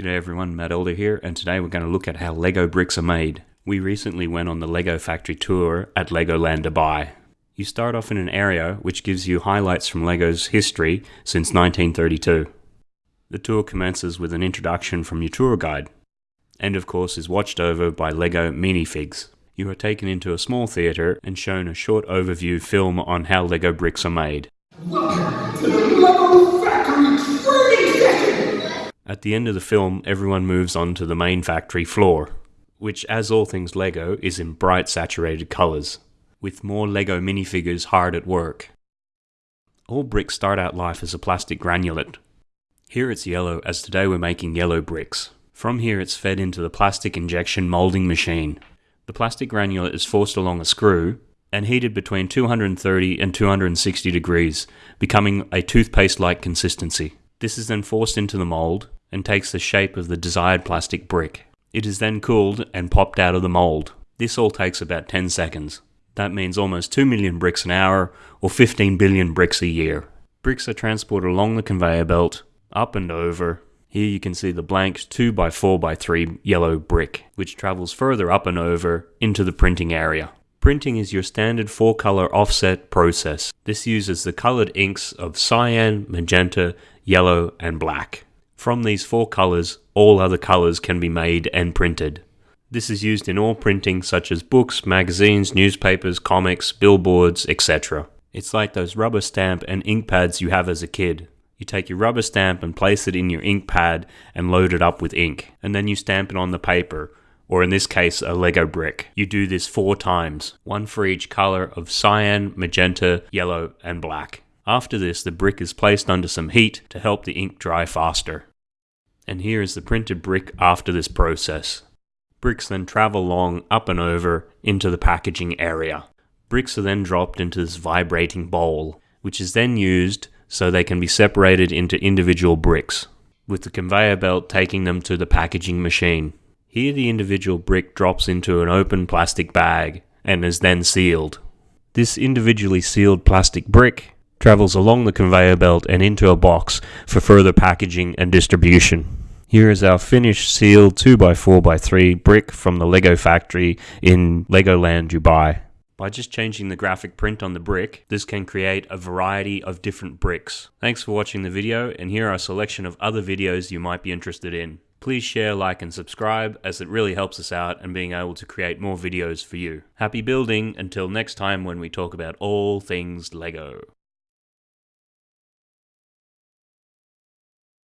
G'day everyone, Matt Elder here, and today we're going to look at how Lego bricks are made. We recently went on the Lego factory tour at Legoland Dubai. You start off in an area which gives you highlights from Lego's history since 1932. The tour commences with an introduction from your tour guide, and of course is watched over by Lego minifigs. You are taken into a small theatre and shown a short overview film on how Lego bricks are made. At the end of the film, everyone moves on to the main factory floor, which, as all things LEGO, is in bright saturated colours, with more LEGO minifigures hard at work. All bricks start out life as a plastic granulate. Here it's yellow, as today we're making yellow bricks. From here it's fed into the plastic injection moulding machine. The plastic granulate is forced along a screw, and heated between 230 and 260 degrees, becoming a toothpaste-like consistency. This is then forced into the mould, and takes the shape of the desired plastic brick. It is then cooled and popped out of the mold. This all takes about 10 seconds. That means almost 2 million bricks an hour or 15 billion bricks a year. Bricks are transported along the conveyor belt, up and over. Here you can see the blank 2x4x3 yellow brick, which travels further up and over into the printing area. Printing is your standard four color offset process. This uses the colored inks of cyan, magenta, yellow, and black. From these four colors, all other colors can be made and printed. This is used in all printing such as books, magazines, newspapers, comics, billboards, etc. It's like those rubber stamp and ink pads you have as a kid. You take your rubber stamp and place it in your ink pad and load it up with ink, and then you stamp it on the paper, or in this case, a Lego brick. You do this four times, one for each color of cyan, magenta, yellow, and black. After this, the brick is placed under some heat to help the ink dry faster and here is the printed brick after this process. Bricks then travel along up and over into the packaging area. Bricks are then dropped into this vibrating bowl, which is then used so they can be separated into individual bricks, with the conveyor belt taking them to the packaging machine. Here the individual brick drops into an open plastic bag and is then sealed. This individually sealed plastic brick travels along the conveyor belt and into a box for further packaging and distribution. Here is our finished sealed 2x4x3 brick from the Lego factory in Legoland Dubai. By just changing the graphic print on the brick, this can create a variety of different bricks. Thanks for watching the video, and here are a selection of other videos you might be interested in. Please share, like, and subscribe as it really helps us out and being able to create more videos for you. Happy building until next time when we talk about all things LEGO.